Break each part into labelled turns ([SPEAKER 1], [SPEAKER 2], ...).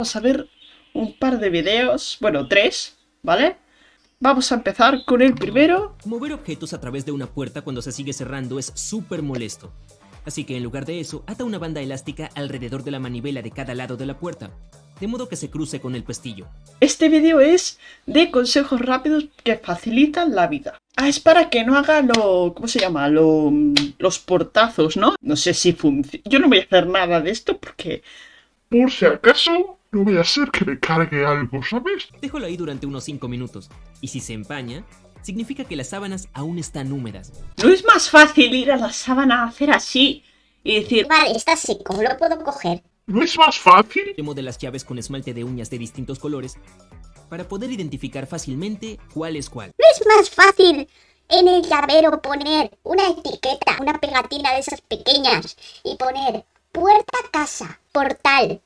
[SPEAKER 1] Vamos a ver un par de videos, bueno, tres, ¿vale? Vamos a empezar con el primero.
[SPEAKER 2] Mover objetos a través de una puerta cuando se sigue cerrando es súper molesto. Así que en lugar de eso, ata una banda elástica alrededor de la manivela de cada lado de la puerta, de modo que se cruce con el pestillo.
[SPEAKER 1] Este video es de consejos rápidos que facilitan la vida. Ah, es para que no haga lo... ¿cómo se llama? Lo, los portazos, ¿no? No sé si funciona... Yo no voy a hacer nada de esto porque...
[SPEAKER 3] Por si acaso, no voy a ser que me cargue algo, ¿sabes?
[SPEAKER 2] Déjalo ahí durante unos 5 minutos, y si se empaña, significa que las sábanas aún están húmedas.
[SPEAKER 1] ¿No es más fácil ir a la sábana a hacer así y decir...
[SPEAKER 4] Vale, está seco, lo puedo coger.
[SPEAKER 3] ¿No es más fácil?
[SPEAKER 2] De las llaves con esmalte de uñas de distintos colores para poder identificar fácilmente cuál es cuál.
[SPEAKER 4] ¿No es más fácil en el llavero poner una etiqueta, una pegatina de esas pequeñas y poner puerta casa, portal?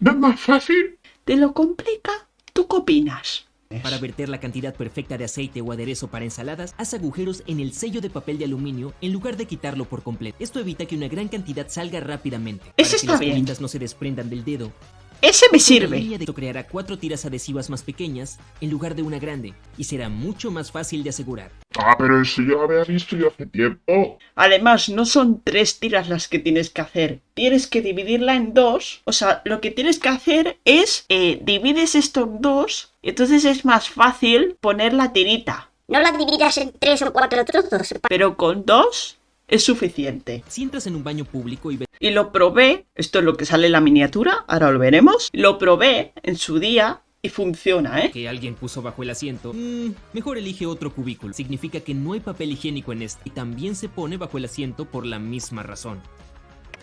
[SPEAKER 3] ¿No es más fácil?
[SPEAKER 1] ¿Te lo complica? ¿Tú qué opinas?
[SPEAKER 2] Para verter la cantidad perfecta de aceite o aderezo para ensaladas, haz agujeros en el sello de papel de aluminio en lugar de quitarlo por completo. Esto evita que una gran cantidad salga rápidamente.
[SPEAKER 1] Eso
[SPEAKER 2] para que
[SPEAKER 1] está
[SPEAKER 2] las
[SPEAKER 1] bien.
[SPEAKER 2] bolitas no se desprendan del dedo.
[SPEAKER 1] Ese me
[SPEAKER 2] La
[SPEAKER 1] sirve.
[SPEAKER 2] de esto creará cuatro tiras adhesivas más pequeñas en lugar de una grande y será mucho más fácil de asegurar.
[SPEAKER 3] Ah, pero eso ya lo había visto yo hace tiempo.
[SPEAKER 1] Además, no son tres tiras las que tienes que hacer. Tienes que dividirla en dos. O sea, lo que tienes que hacer es eh, divides esto en dos. Y entonces es más fácil poner la tirita.
[SPEAKER 4] No la dividas en tres o cuatro trozos.
[SPEAKER 1] Pero con dos es suficiente.
[SPEAKER 2] Si entras en un baño público y ves
[SPEAKER 1] Y lo probé. Esto es lo que sale en la miniatura. Ahora lo veremos. Lo probé en su día. Y funciona, ¿eh?
[SPEAKER 2] que alguien puso bajo el asiento, mm, mejor elige otro cubículo. Significa que no hay papel higiénico en este y también se pone bajo el asiento por la misma razón.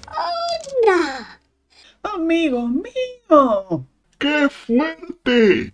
[SPEAKER 4] ¡Anda!
[SPEAKER 1] Amigo mío.
[SPEAKER 3] ¡Qué fuerte!